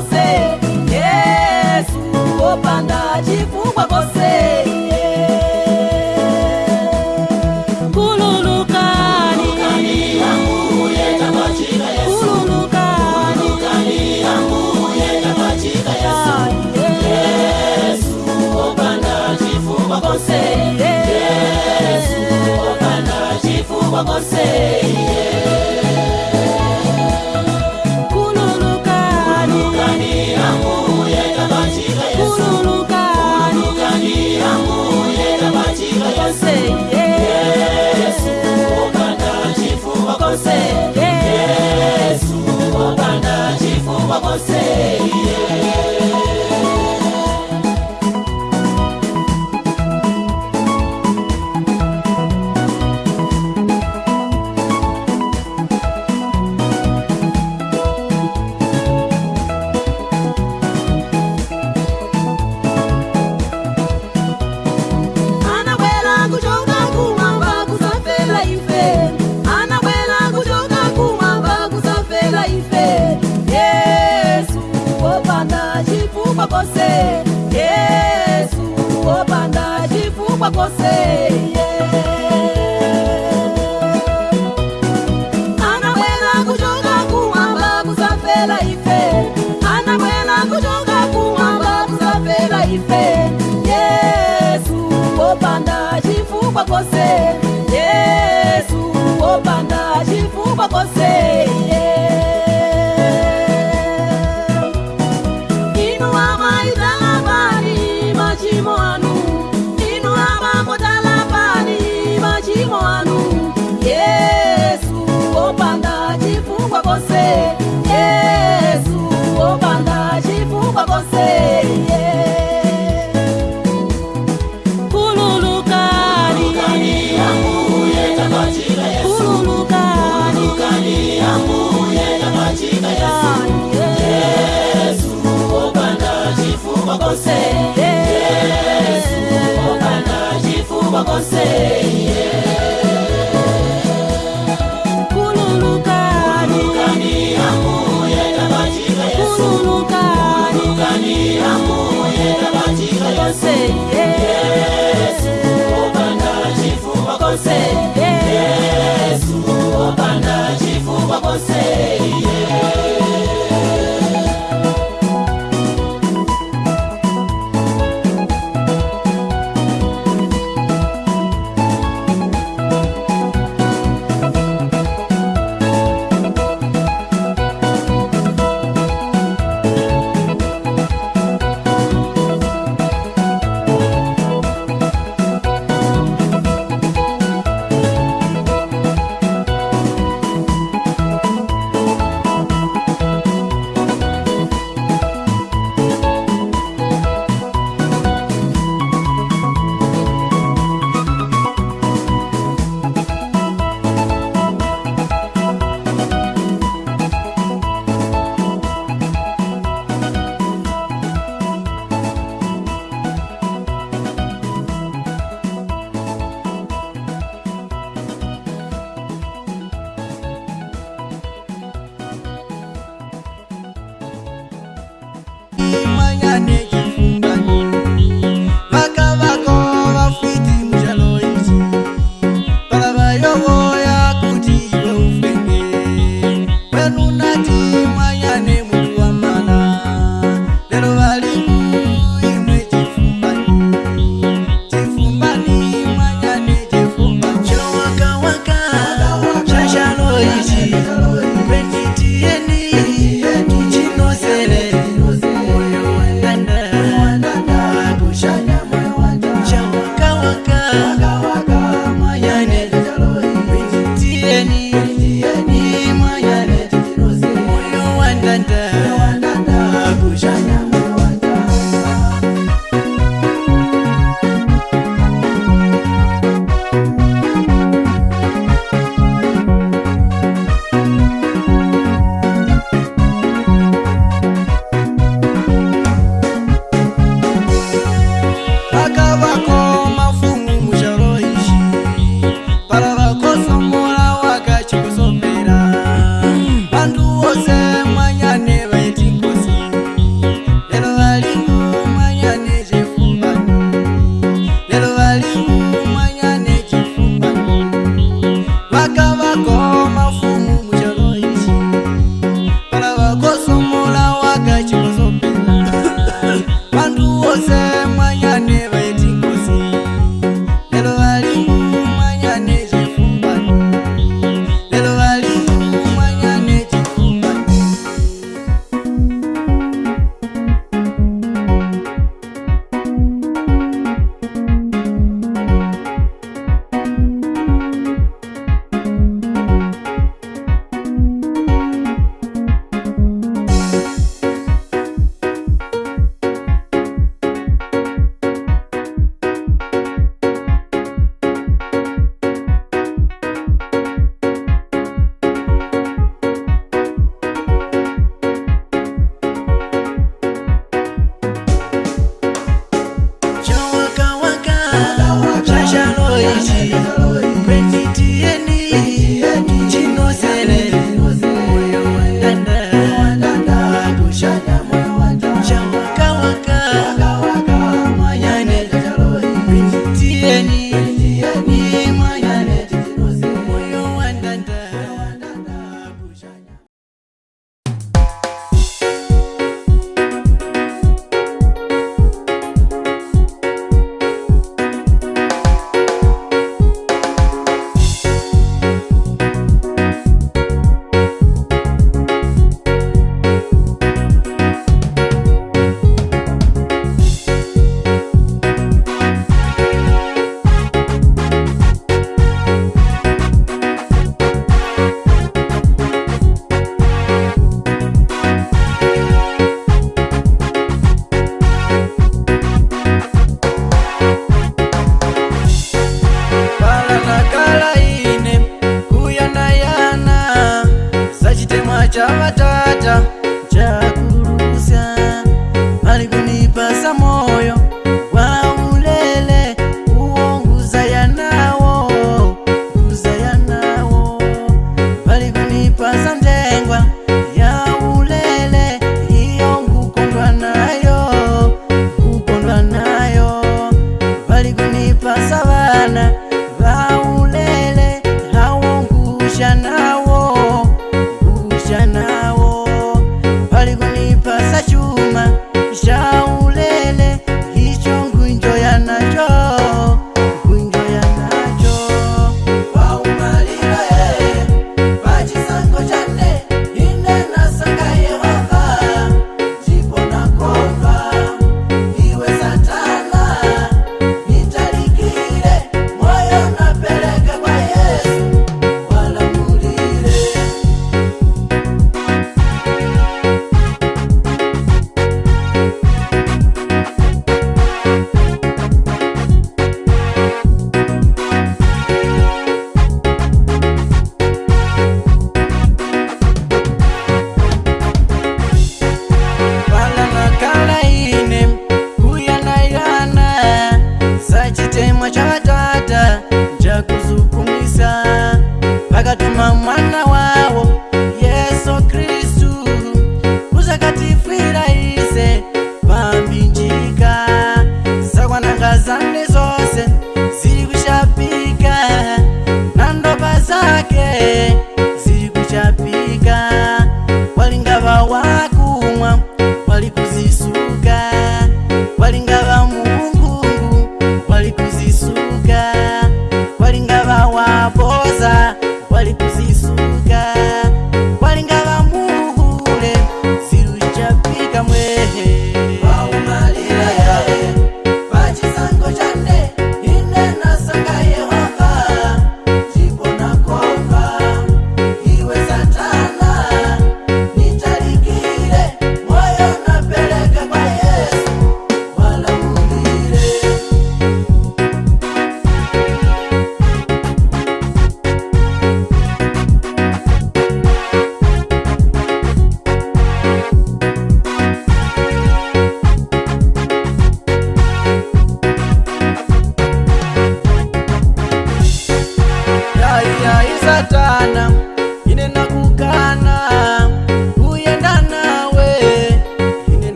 você por você. Java, Java.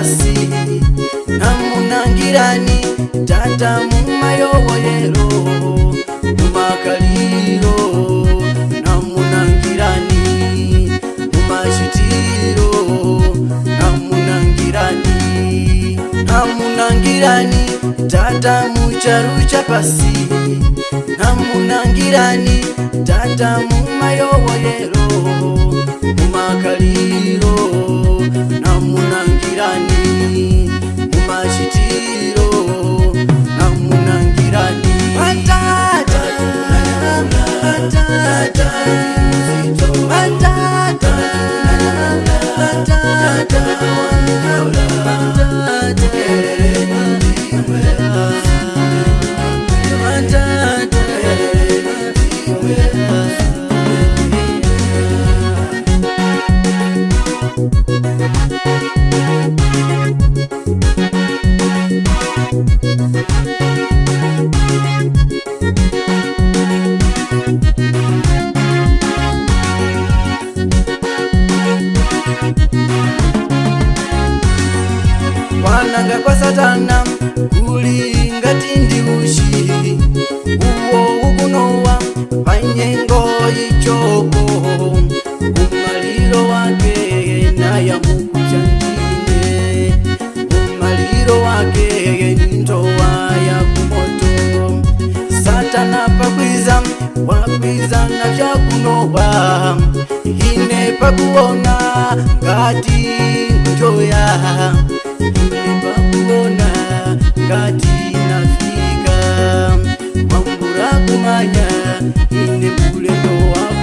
pasi namunangirani tata mumayoboyero mumakaliro namunangirani mumachitiro namunangirani namunangirani tata mucharucha pasi namunangirani tata mumayoboyero mumakaliro kana chakunova ine pakuona ngati njoya ine pakuona ngati nafika wangurakumanya ine mulendo wako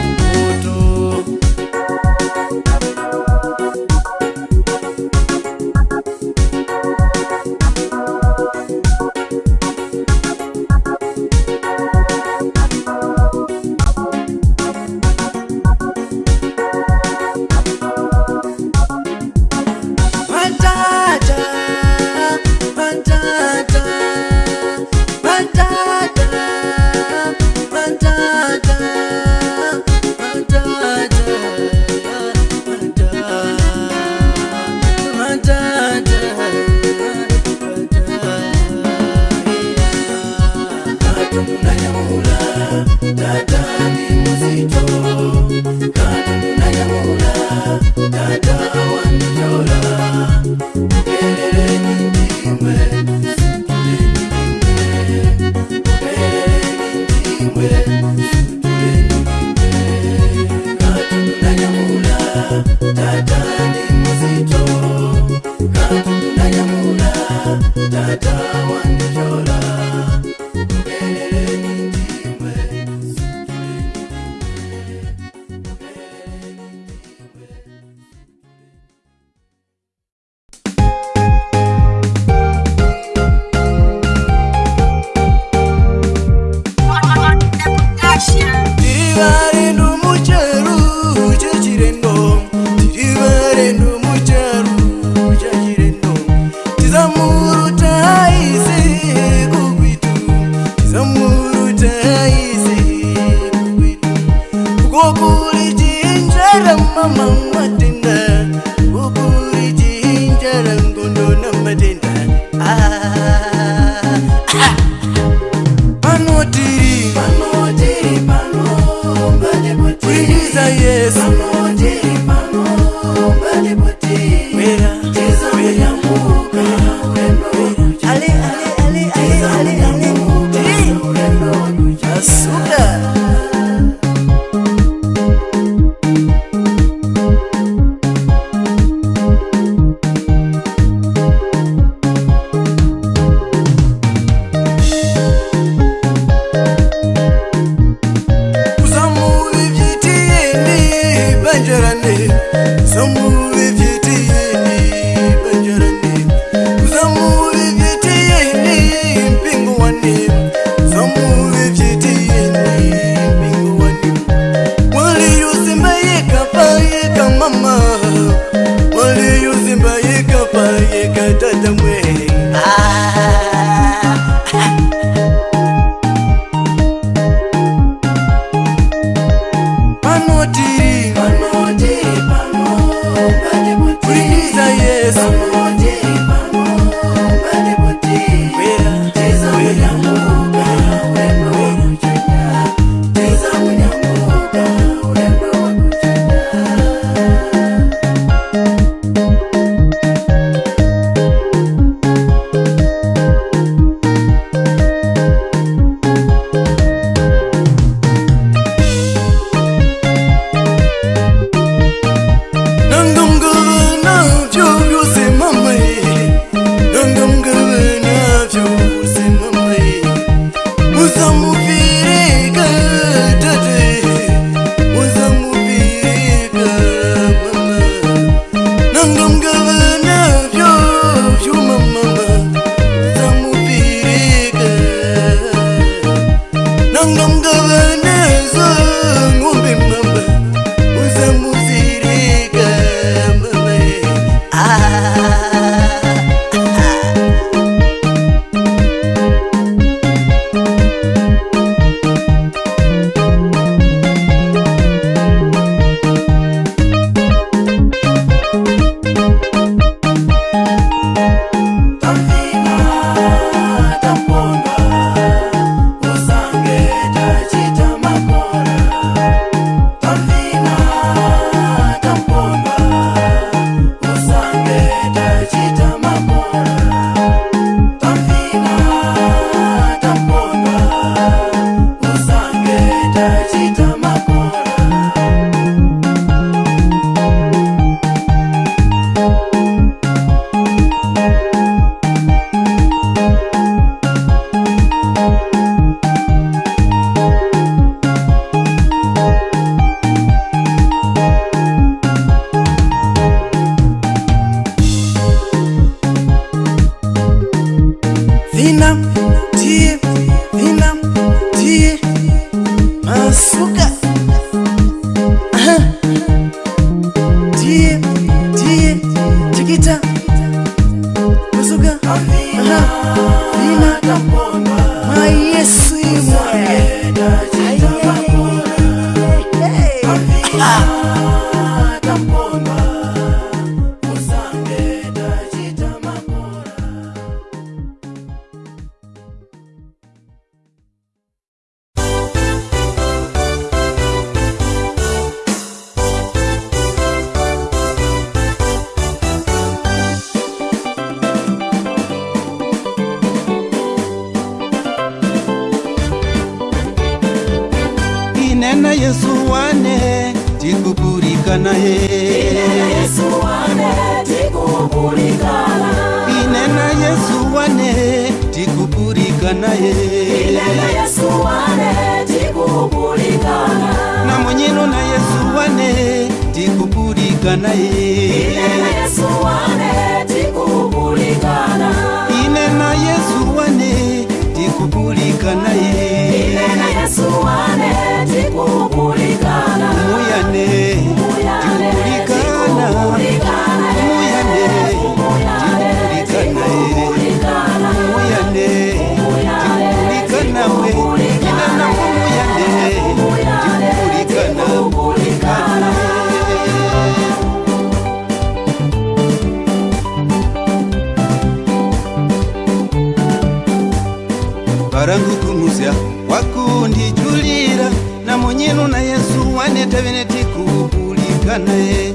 varangukumuzya kwakundijulira namunyinu na yesu wane tavene tikubulikanaye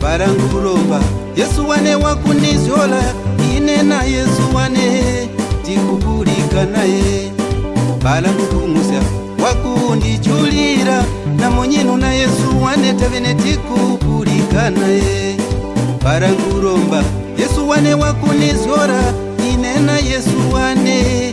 varangukulomba yesu wane wakunizyola ine na yesu wane tikubulikanaye varangukumuzya kwakundijulira namunyinu na yesu wane tavene tikubulikanaye varangukulomba yesu wane wakunizyola ine na yesu wane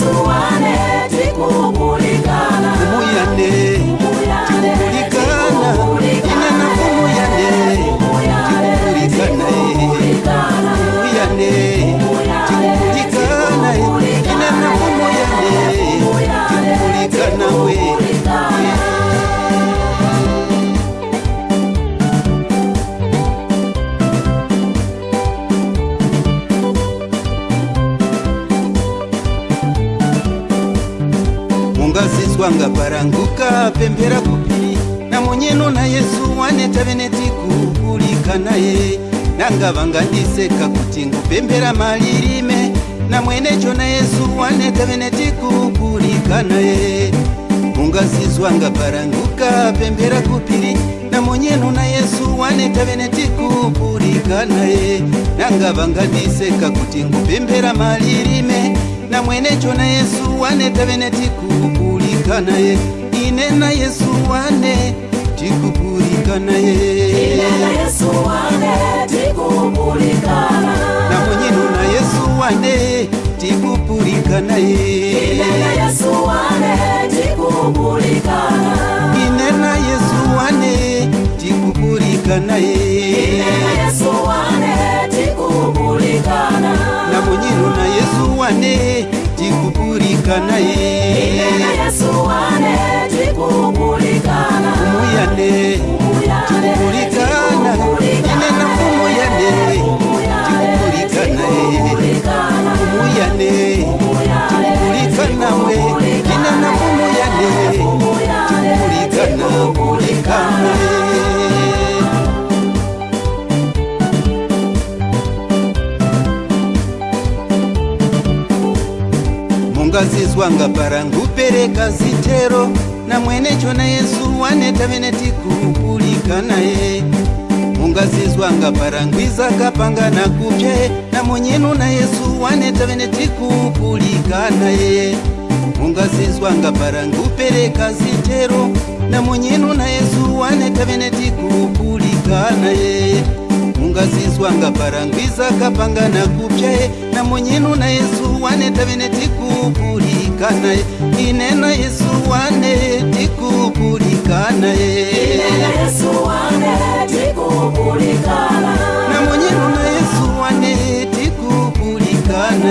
zuwa ne tikumbu. vanga varanguka pembera kupi namonyeno nayesu wane tave netikukurika naye nanga vanga ndiseka kuti ngupembera mali rime namwene chona yesu wane tave netikukurika naye ungazizwanga varanguka pembera kupiri namonyeno nayesu wane tave netikukurika naye nanga vanga ndiseka kuti ngupembera mali rime namwene chona yesu wane tave netikuu tikupurikanaye ine na yesu wane tikupurikanaye na munyinu na yesu wane tikupurikanaye ine na yesu wane tikupurikanaye na munyinu na yesu wane tikupurikanaye yane tikukurikana ine na mfumo yane tikukurikanae mfumo yane tikukurikanawe ine na mfumo yane tikukurikana kurikanae mungazizwanga barangupereka zitero namwene chona yesu wanetave netikukulika naye mungazizwanga parangwiza kapanga na kutshe namwenyenu na yesu wanetave netikukulika naye mungazizwanga parangupereka zitero namwenyenu na yesu wanetave netikukulika naye mungazizwanga parangwiza kapanga na kutshe namwenyenu na yesu wanetave netiku tikukurikana inena yesu wane tikukurikana namunyeruna yesu wane tikukurikana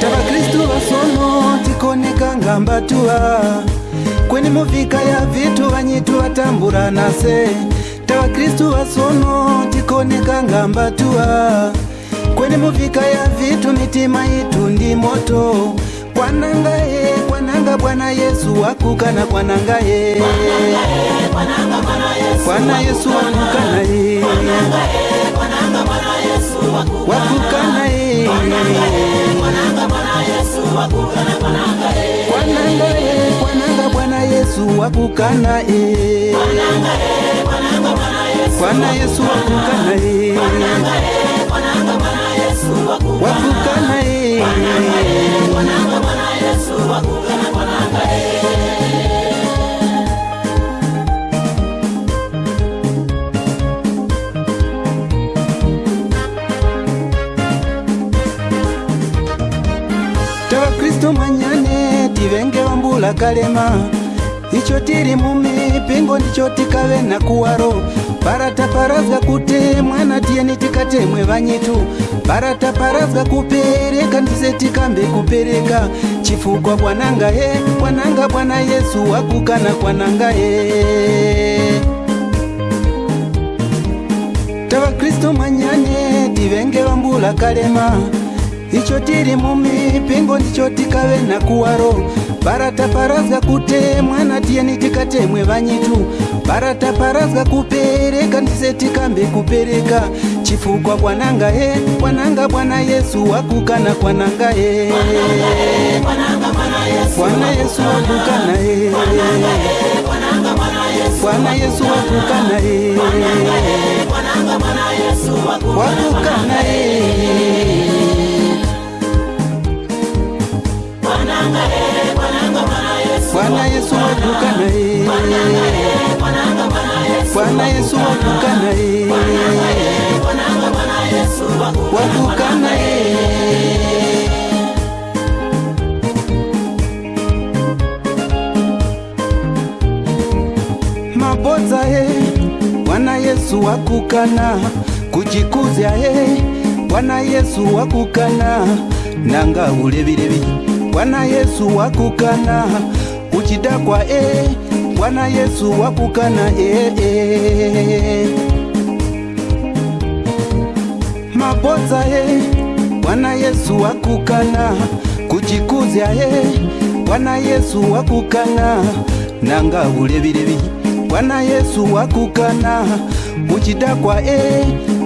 tavakristu vasono tikonekanga mbatuwa kweni muvhika ya vitu vanyitu vatambura nase tavakristu vasono tikonekanga mbatuwa kweni muvika ya vitu mitima yitu ndi moto kwananga ye kwananga bwana yesu wakukana kwananga ye bwana yesu wakukana e. ye wakukana ye Yesu wakukana e e Bwana Yesu wakukana e e Bwana Yesu wakukana e e Bwana Yesu wakukana e e kula kalema icho tili mumipingo ndicho tikave na kuwaro paratapharazwa kuti mwana tiyeni tikatemwe vanyitu paratapharazwa kupereka ndise tikambe kupereka chifukwa bwananga he bwananga bwana yesu wakukana kwananga he tavakristu manyane tivenge vambula kalema icho tili mumipingo ndicho tikave na kuwaro bara taparadzwa kutemwa natieni tikatemwe vanyitu bara taparadzwa kupereka ndisetikambe kupereka chifukwa kwananga he kwananga bwana yesu wakukana kwananga he bwana yesu wakukana he bwana yesu wakukana he wakukana he Yeah bwana yesu waduka naye bwana yesu waduka naye waduka naye maboza ye bwana yesu wakukana kujikuzya ye bwana yesu wakukana nanga ulevilevi bwana yesu wakukana chidakwa e bwana yesu wakukana e, e. maboza e bwana yesu wakukana kujikuzya e bwana yesu wakukana nanga bulebilebi bwana yesu wakukana muchidakwa e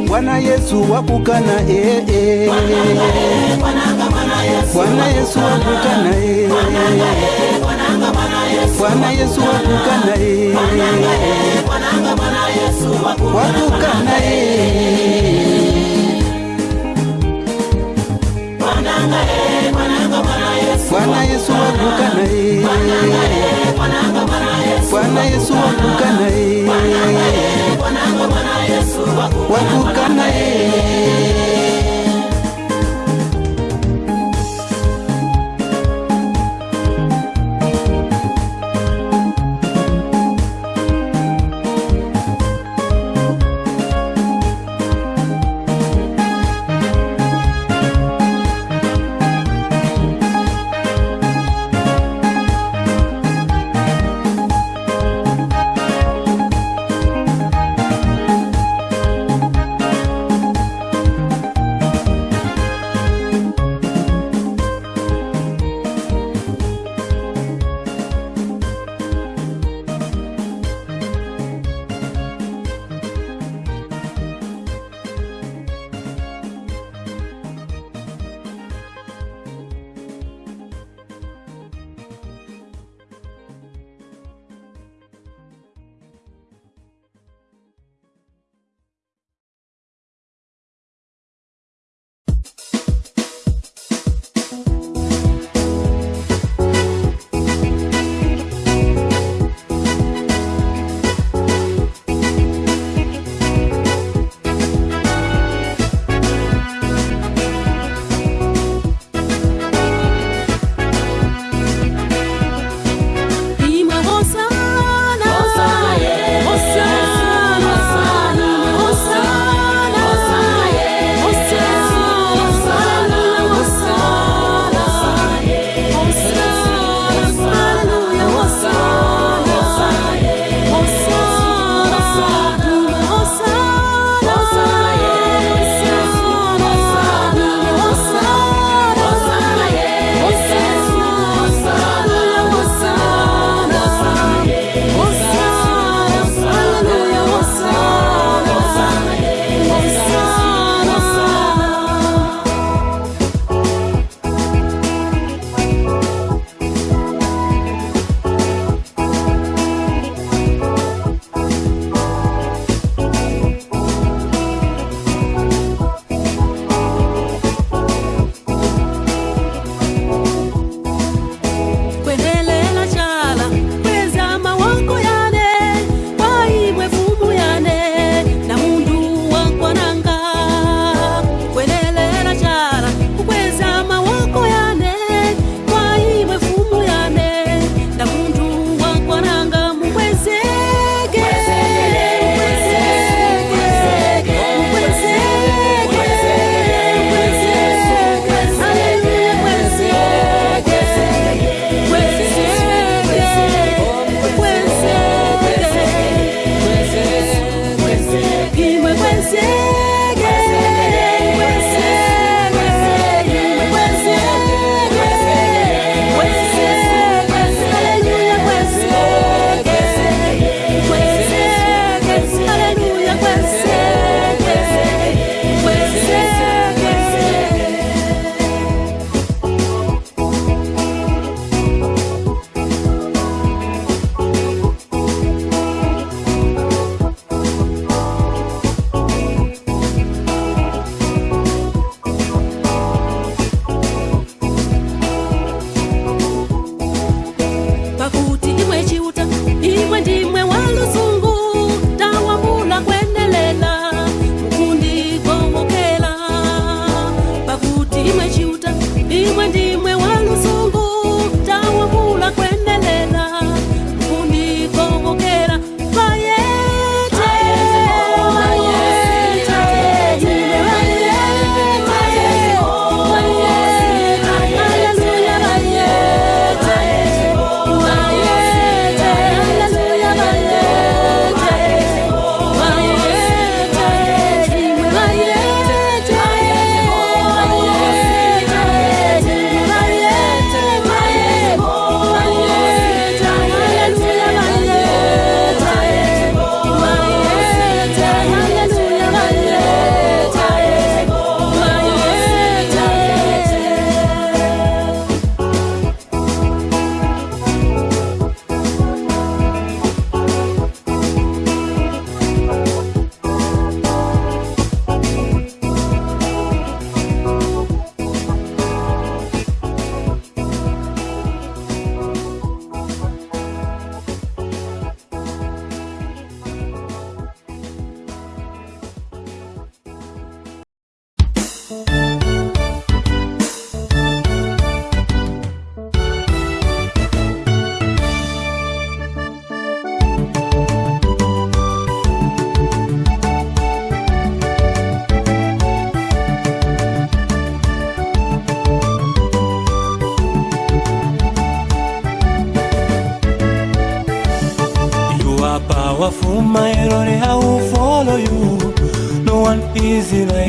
bwana yesu wakukana e, e. bwana yesu wakukana e, Yesu wakukana e. Bwana Yesu watukana ye watukana ye Bwana Yesu watukana ye Bwana Yesu watukana ye watukana ye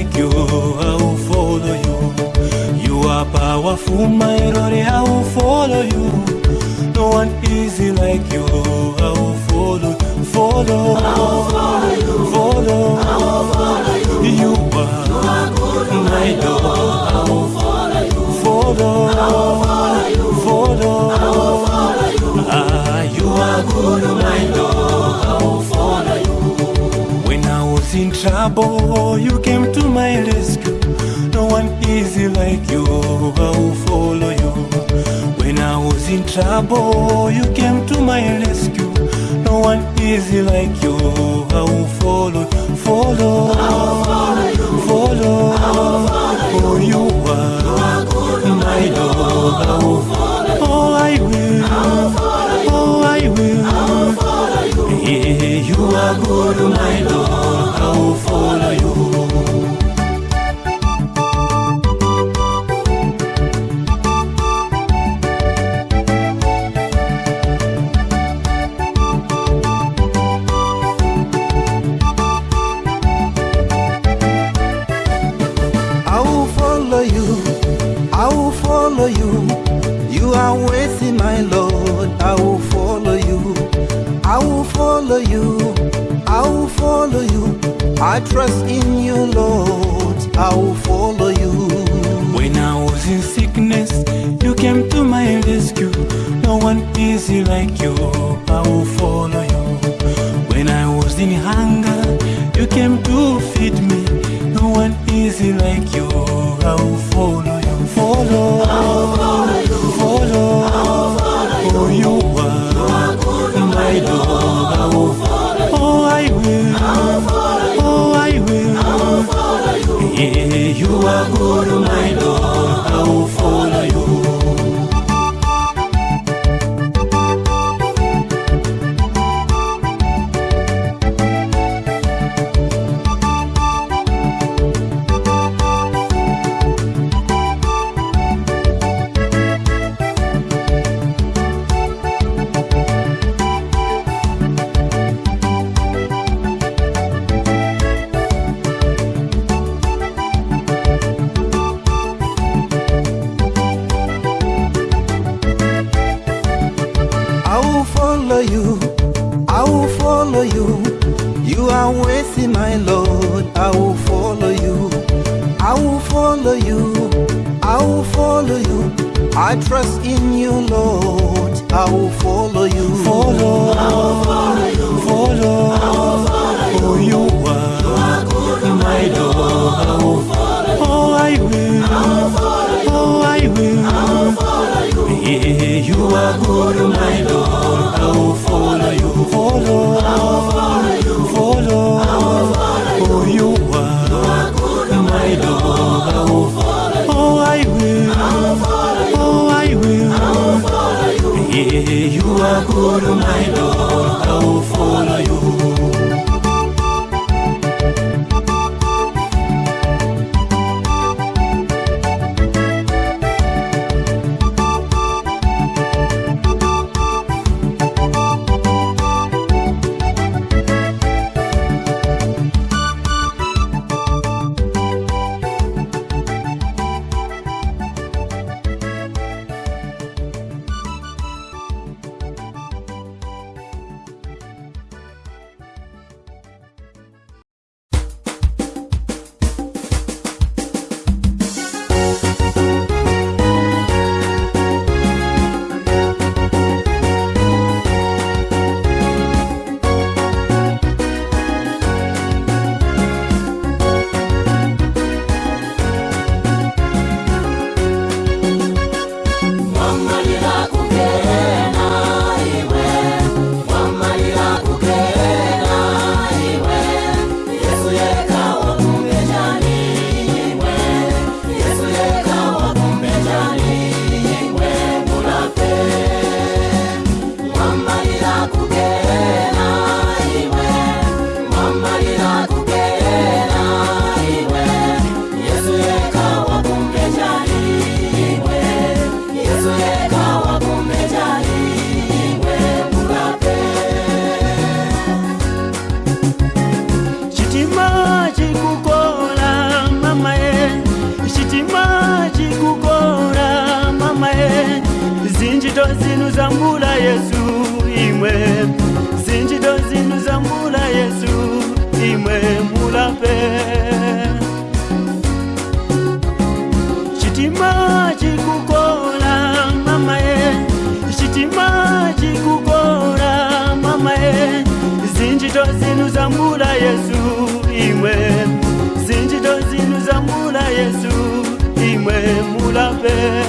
make you I will follow you You are powerful my Lord I will follow you No one easy like you I will follow Follow I will follow you Follow I will follow you You are, my Lord I will follow you Follow I will follow you Follow I will follow you Ah you are good my Lord in trouble, you came to my rescue. No one easy like you, I'll follow you. When I was in trouble, you came to my rescue. No one easy like you, I'll follow, follow, I'll follow, you. follow, i you, you are, my Lord. I'll follow, oh I will, I'll follow you. oh I will. I'll follow yeah, you are good, my Lord. I will follow you. trust in Yeah.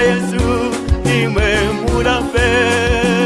E nimeni mura fé.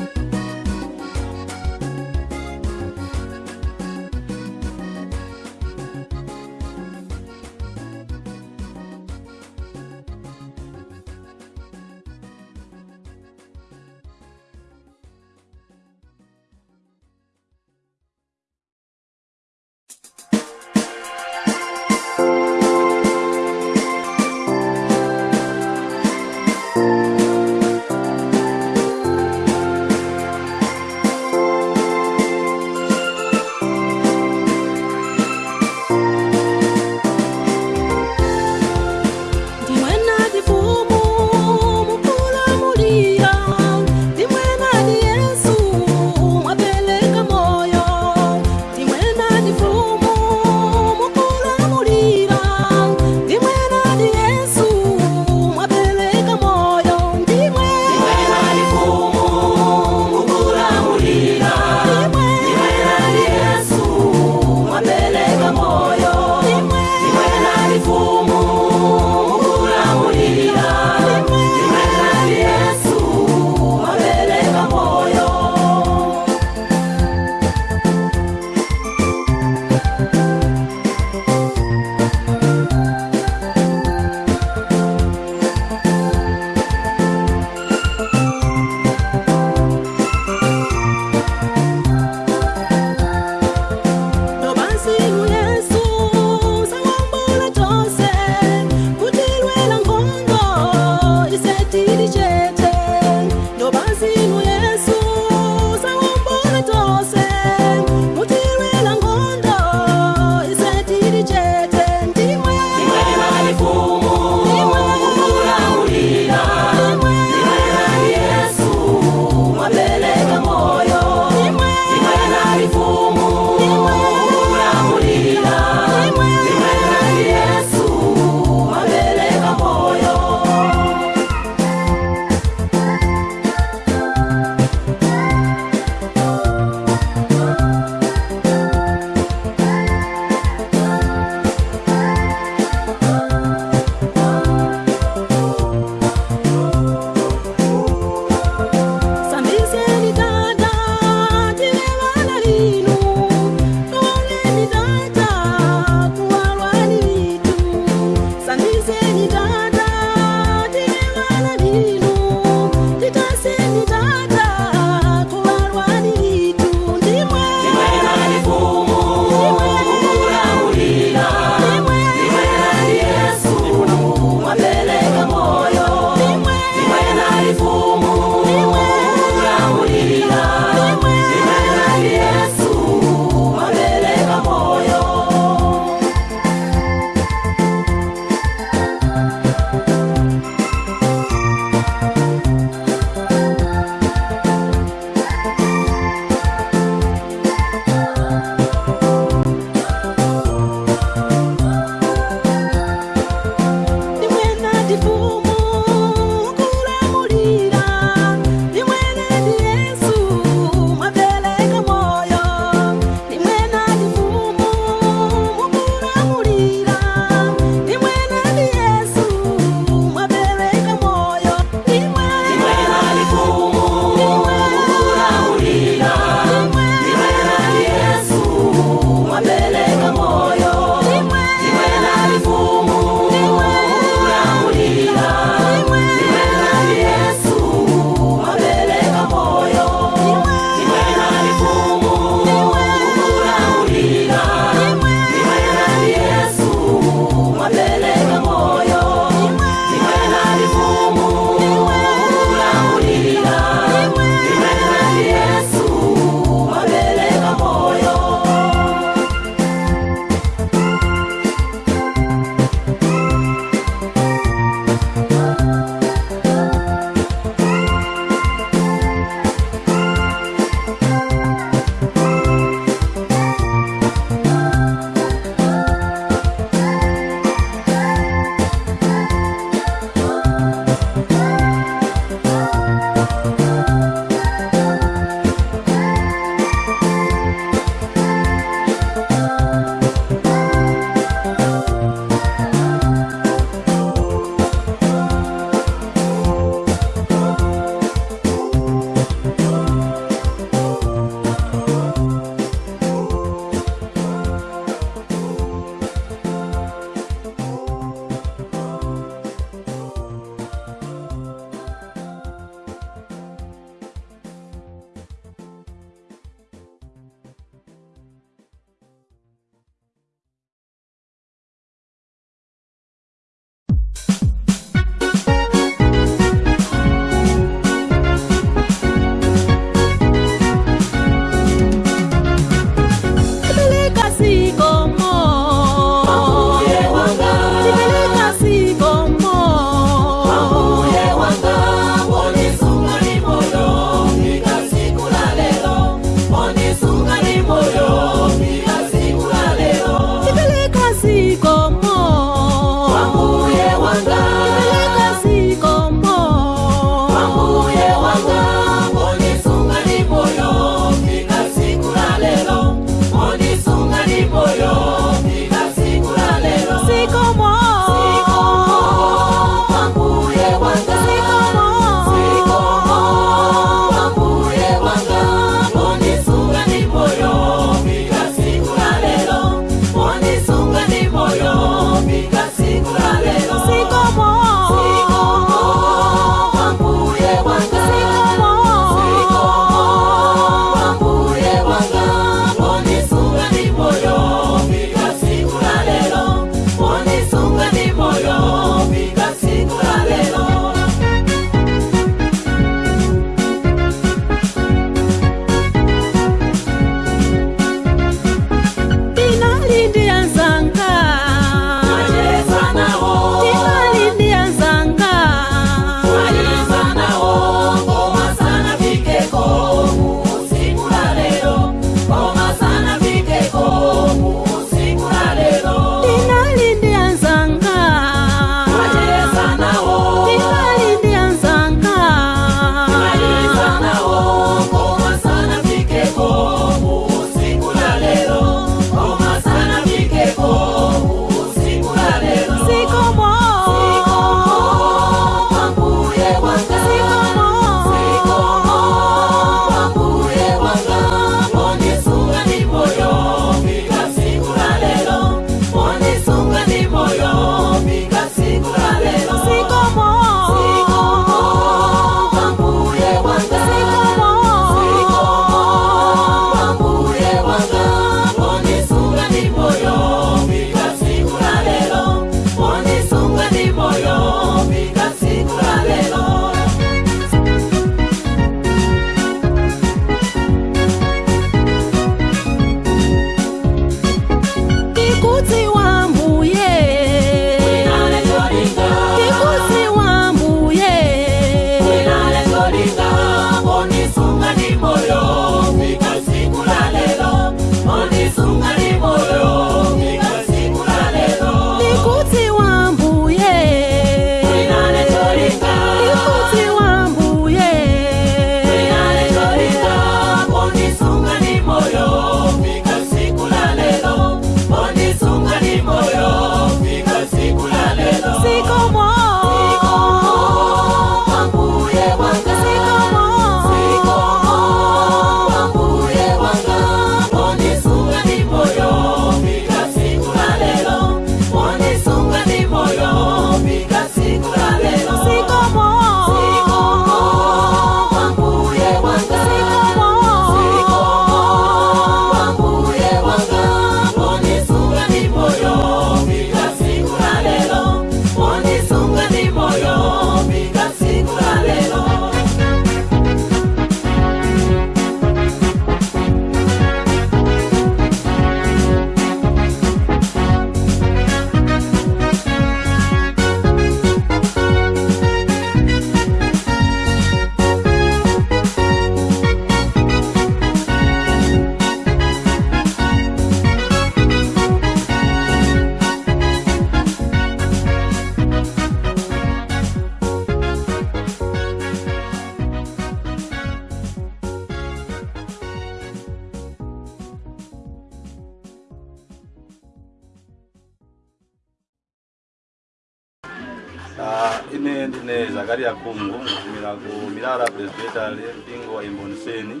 serikali ya Kongo mirago mirara presidenta mpingo wa imboniseni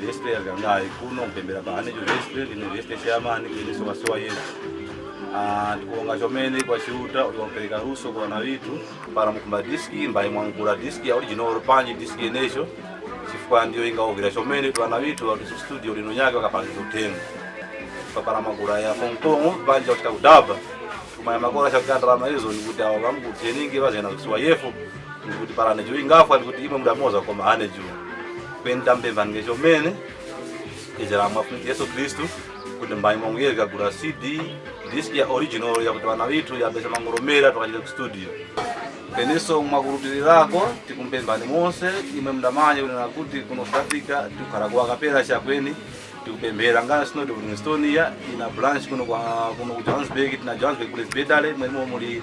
vestre gangai kuno kupembera bahane ico vestre ni vestre chamani kene sowasowa ah tukonga chomene kwa kwachiuta uliwapereka ruso kwa na vitu para mkumba diski mbaye mwangula diski ya original panji diski yenecho ndio inga ogira chomene kwa na twanavitu watiso studio lino nyake zotengo kwa para magura ya banja fonkomo panja utika kudaba kumaya makora chakugandalama izo nikuti awo vamukutieningi vazena kusiwa yefu kuti parane chiro ingafa kuti imwe mudamoza koma ane chiro kuenda mbemvani chomene iziramwa kuti yesu Kristu kuti mbanyi mwangu yeka gula cd disk ya original ya yakuti vana ya besa mangoromera tukachita ku studio peneso mwakulupilirako tikumpembani mose imwe mndamanya kunena kuti kuno africa tikukhala kuwakapera chakweni tikupemphera nganso sinoti kuti estonia ina branch kuno kwa kuno ku johannesburg tina johannesburg ku lesbedale mwe muli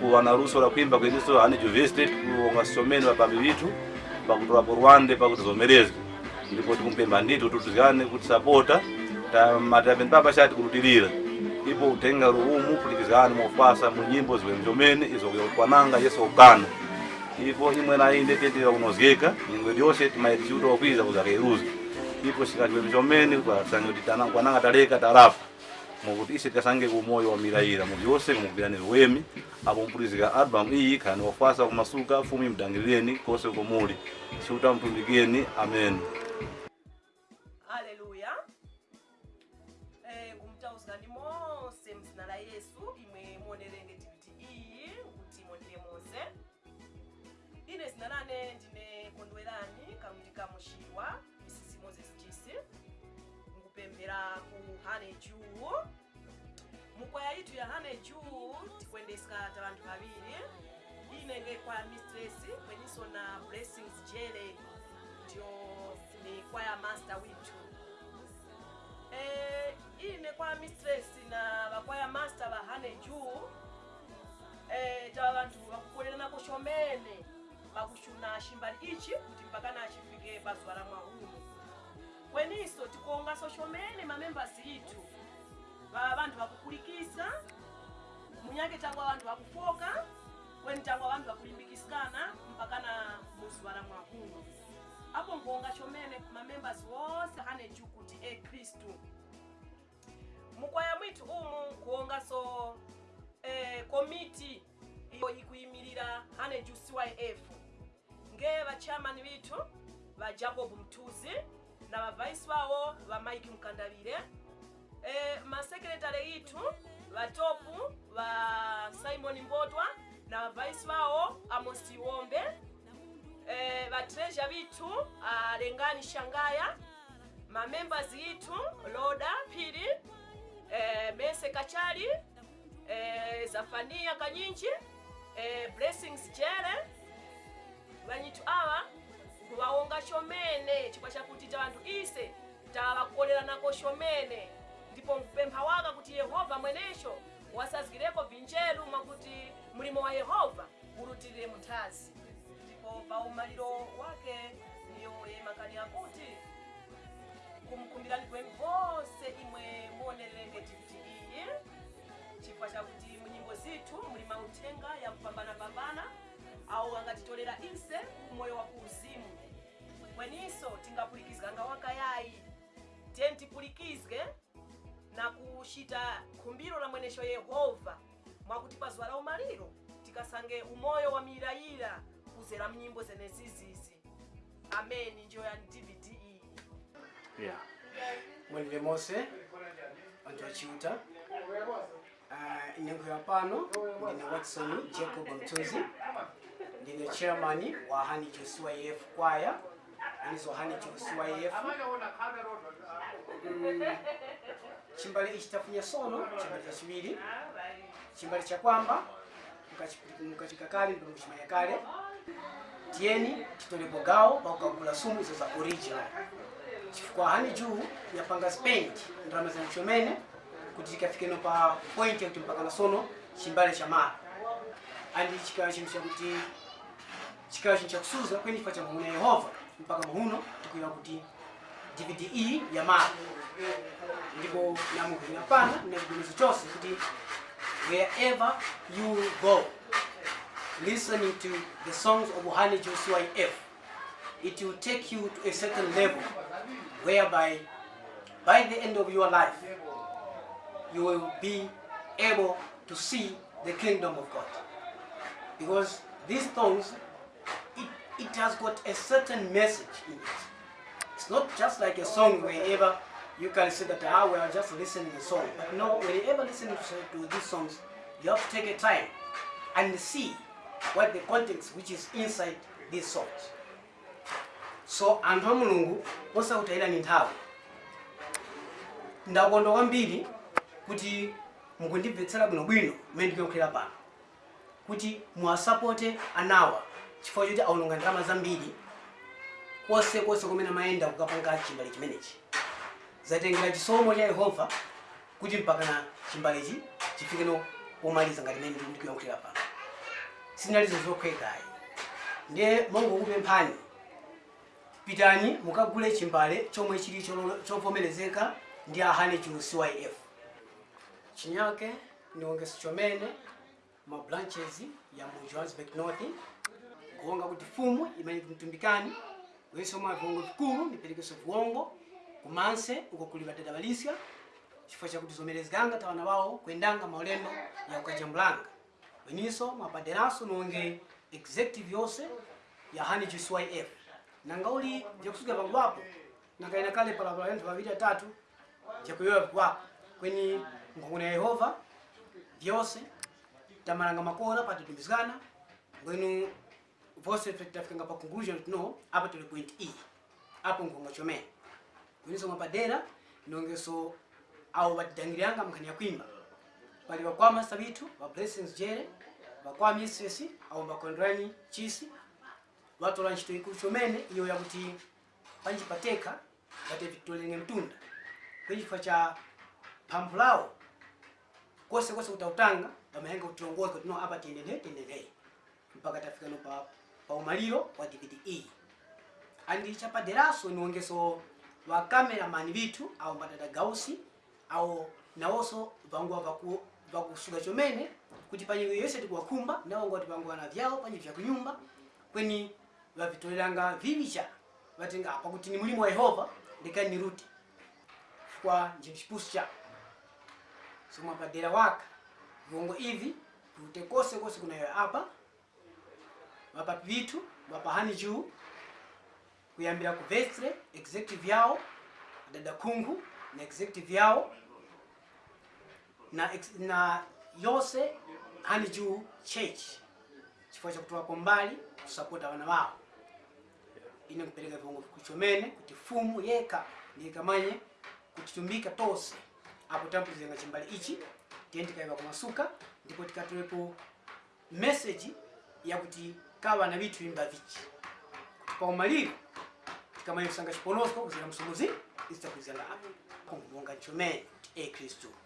kuwana luso la kuimba kweliso ane juvesti wa vapapi vitu pakutolapo rwande pakutizomerezwa ndipo tikumpemba ndithu tutuzikane kutisapota matapeni papasha tikurutirira ipo utenga luumu kulikizikane mofasa munyimbo ziwene zomene izokwananga yeso ukana ipo imwena inde tetira kunozika nyingwe lyonse timaitisiuta wakwiza kuzakairuza ipo sikatiwene zomene kwa tsange kuti kwananga taleka tarafu muvutise kasange wa wamirayira mu byose kumugwirani wemi apo mpulizika album iyi kana wafasa kumasuka fumi mdangilireni kose kumuli siutamtumbikeni amen haleluya eh, kumtausani mose monse mzina la yesu imwe muonerenge tiviti iyi kuti monere moze ine zina lane ndine kondwerani kamuti kamushiwa misisi moses chisi nkupemphera ku juu kwaya yitu ya haneju tikuendesa ta vantu vaviri inenge kwaya mistress kweniso na blessings jele ndio ni kwaya master witu e, eh, ine kwaya mistress na vakwaya master va haneju e, eh, tava vantu vakukolela nako shomene vakushuna shimbali ichi kuti mpakana achifike pazuva ramwahunu kweniso tikuonga soshomene mamembers itu vanhu vakukurikisa munyange tangwa vanhu vakufoka kweni tangwa vanhu vakurimbikisikana mpakana muzuva ramwakuno apo ngonga chomene mamembers wose ane jukuti ekristu mukwaya mwiti umu kuonga so e, komiti iyo ikuimirira ane jucyf e nge vachamani vitu vajacob mtuzi na vavaisi vavo vamike mkandavire e, eh, masekretari ithu vatopu va simon mbotwa na vaisi vawo amos eh, e, vatreasure vithu alengani ah, shangaya mamembers ithu loda pili eh, mese kachali eh, zafania kanyinji eh, blessings jere vanyithu awa kuwawonga chomene chikwa chakuti cha anthu ise nako chomene ndipo mkupempha waka kuti yehova mwenecho wasazikireko vinjelu mwakuti mlimo wa yehova ulutirire mthazi ndipo pa umaliro wake niyoye makani akuti kumkumbirani kwe vonse imwe muonerereke tivitiiyi chifukwa chakuti munyimbo zithu muli mauthenga ya kupambanapambana awo angatitolera inse umoyo wakuuzimu kweninso tingapulikizikanga wakayayi tiye ntipulikizike na kushita khumbiro la mwenesho yehova mwakuti zwa la umaliro tikasange umoyo wa milayila kuzera mnyimbo zenezizizi ameni ndiyo ya dvd iyi e. yeah. mwalire mose anthu achiuta uh, inenkhwera pano ndine watson jacob mtuzi ndine chairman wa hani josua ef kwaya anizo hani josua ef mm chimbali ichi tafunya sono chimbali cha chachiwiri chimbali cha kwamba mkachika kale ndipo muchimanya kale tiyeni titolepo gawo pakugagula sumu hizo za original chifukwa hani juu ya panga spend ndrama za mshomene kuti no pa point ya yakuti na sono chimbali cha mara andi chikawa chinthu kuti chikawa chinthu kusuza kwenye kwa cha muhuna yehova mpaka muhuno tukiwa kuti ndipo kuti wherever you go listening to the songs of Ohani F. it will take you to a certain level whereby by the end of your life you will be able to see the kingdom of God because these songs it, it has got a certain message in it it's not just like a song wherever you can say that ah we are just listening the song but no whenever listening to, to these songs you have to take a time and see what the context which is inside these songs so anthu amulungu osautaira nenthawi ndakondwa kwambiri kuti mukundibvetsera bwinobwino mee ndikuyokhera pano kuti muasapote anawa chifukwa chochi aononga ndarama zambiri kose kose kumene amayenda kukapanga chimbali chimenechi zatengera chisomo cha yehova kuti mpakana chimbalechi chifikeno pomaliza ngati mene ndikuyankhulira pano sinalizo zokhwekayi ndiye mongokupemphani pitani mukagule chimbale chomwe chili chovomerezeka ndi ahane chu cyf chinyake ndi ongeso chomene ma branches ya mu johannesburg north kuonga kuti fumu imene mtumbikani wesoma viongo vikulu ndiperekese viongo kumanse uko kuli vatete valisya cha chakuti zomerezekanga tawana wao, kuyendanga maulendo ya ukajambulanga weniso mwapaderanso nonge executive yose, ya hani ya nanga uli wapo, na kaina kale pala pala palapala anthu paviri atatu jakuyoya vikwapo kweni nkukuna yehova vyonse tamaranga makona patitumizikana kwenu bose tafika pa conclusion no apa tuli point e apo nkongochomera kwiniso mwapadera ndongeso awo batidangiranga mnkhani yakwimba pali wakwama sabitu wa blessings jere wakwama mrs au mbakondwani chisi watola ntchito ikulu chomene iyo yakuti panjipateka ngati tolenge mtunda kwa cha phamphu lawo kosekose kutautanga pamayenga kutilongoza kuti no apa tiyendelee mpaka tafika no pa umaliro wa DVD E. andi chapa deraso ni ongeso wa cameraman vithu au mbadada gausi au na oso nawonso wa vaku wa kusuga chomene kuti panyika yonse tikuwakhumba ndawonga kuti vanguwana vyawo panyivi kunyumba kweni vavitoleranga vivicha vatenga pakuti ni mulimo wa yehova ndikani ni ruti kwa njimshipusha chawo so mwapadera waka viwongo hivi viute kose kuna kunayo hapa mapapitu hani juu kuyambira ku vestre executive yao dada kungu na executive yao na, ex, na yose hani juu church chifukwa chakutoka kombali kusapota wana wawo ine kupereka viongozi kuchomene kuti fumu yeka ndiyekamanye kutitumbika tose apo tampuzenga chimbali ichi tiye tikaiva kumasuka ndipo tikatolepo meseji yakuti kava na vitu vimba vichi kwa umalivu katika maisha sanga chiponosko kuzira msumuzi isitakuzia la kumbonga chomeni e eh, kristo